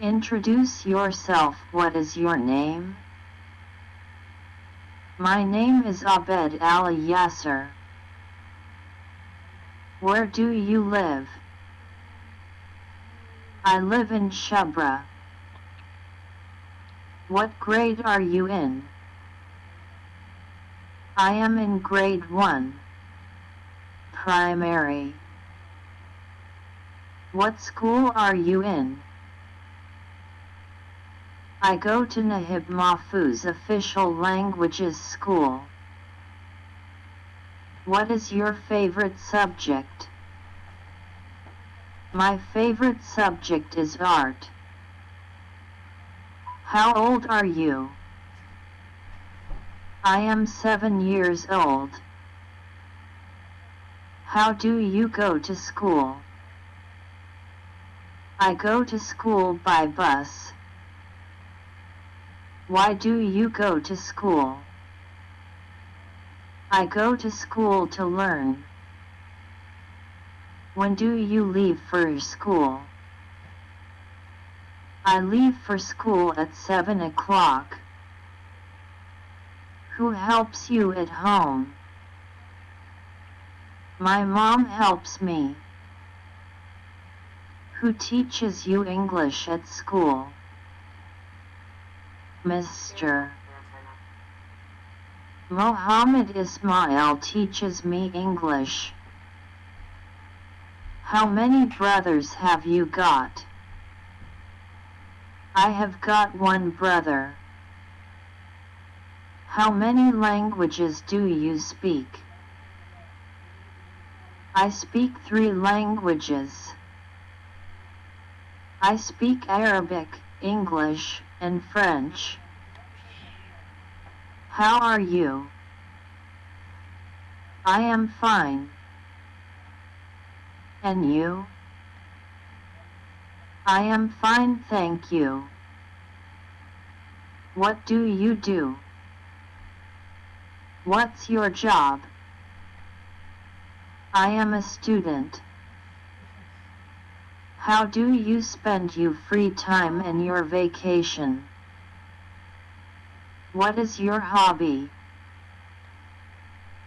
Introduce yourself. What is your name? My name is Abed Ali Yasser. Where do you live? I live in Shabra. What grade are you in? I am in grade 1. Primary. What school are you in? I go to Naguib Mahfouz Official Languages School. What is your favorite subject? My favorite subject is art. How old are you? I am seven years old. How do you go to school? I go to school by bus. Why do you go to school? I go to school to learn. When do you leave for school? I leave for school at 7 o'clock. Who helps you at home? My mom helps me. Who teaches you English at school? Mr. Mohammed Ismail teaches me English. How many brothers have you got? I have got one brother. How many languages do you speak? I speak three languages. I speak Arabic, English, and French. How are you? I am fine. And you? I am fine thank you. What do you do? What's your job? I am a student. How do you spend your free time and your vacation? What is your hobby?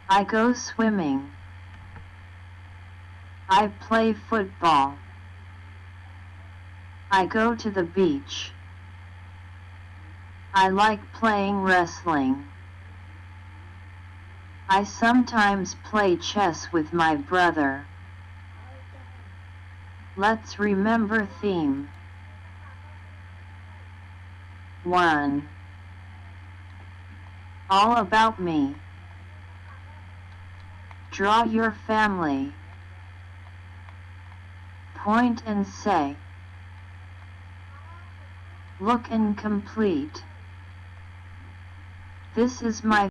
I go swimming. I play football. I go to the beach. I like playing wrestling. I sometimes play chess with my brother. Let's remember theme. 1. All about me. Draw your family. Point and say. Look incomplete. This is my